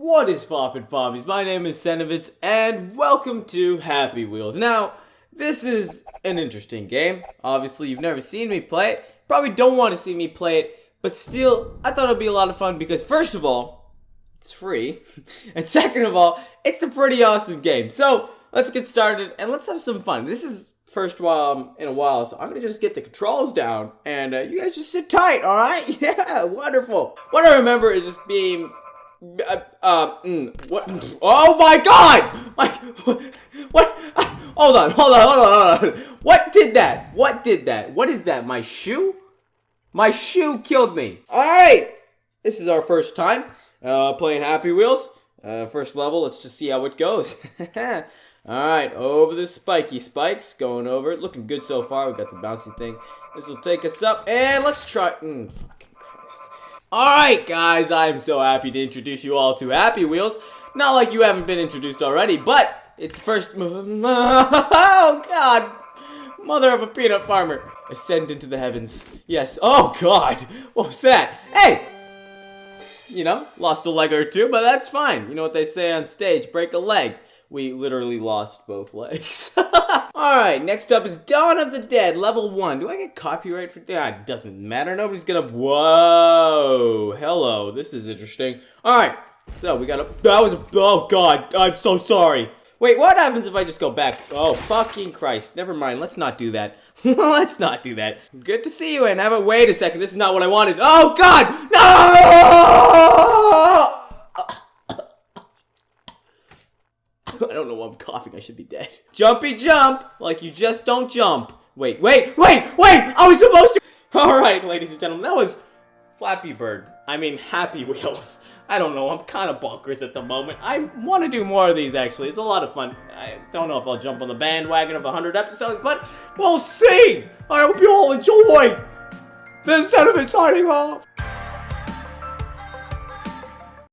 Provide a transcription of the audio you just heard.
What is poppin' poppies? My name is Senovitz, and welcome to Happy Wheels. Now, this is an interesting game. Obviously, you've never seen me play it. Probably don't want to see me play it, but still, I thought it'd be a lot of fun because first of all, it's free, and second of all, it's a pretty awesome game. So, let's get started and let's have some fun. This is first while in a while, so I'm gonna just get the controls down, and uh, you guys just sit tight, all right? Yeah, wonderful. What I remember is just being uh, uh, mm, what? Oh my god! My, what? Hold on, hold on, hold on, hold on. What did that? What did that? What is that? My shoe? My shoe killed me. Alright! This is our first time uh, playing Happy Wheels. Uh, first level, let's just see how it goes. Alright, over the spiky spikes. Going over it. Looking good so far. We got the bouncy thing. This will take us up. And let's try... Mm. Alright, guys. I'm so happy to introduce you all to Happy Wheels. Not like you haven't been introduced already, but it's the first... Oh, God. Mother of a peanut farmer. Ascend into the heavens. Yes. Oh, God. What was that? Hey! You know, lost a leg or two, but that's fine. You know what they say on stage, break a leg. We literally lost both legs. Alright, next up is Dawn of the Dead, level 1. Do I get copyright for that? Ah, doesn't matter. Nobody's gonna... Whoa! Hello, this is interesting. Alright, so we got a... That was. Oh, God. I'm so sorry. Wait, what happens if I just go back? Oh, fucking Christ. Never mind. Let's not do that. Let's not do that. Good to see you, and have a- Wait a second. This is not what I wanted. Oh, God! No! I don't know why I'm coughing. I should be dead. Jumpy jump! Like you just don't jump. Wait, wait, wait, wait! I was supposed to- Alright, ladies and gentlemen, that was Flappy Bird. I mean, Happy Wheels. I don't know, I'm kind of bonkers at the moment. I want to do more of these, actually. It's a lot of fun. I don't know if I'll jump on the bandwagon of 100 episodes, but we'll see! I hope you all enjoy! This is Senator signing off!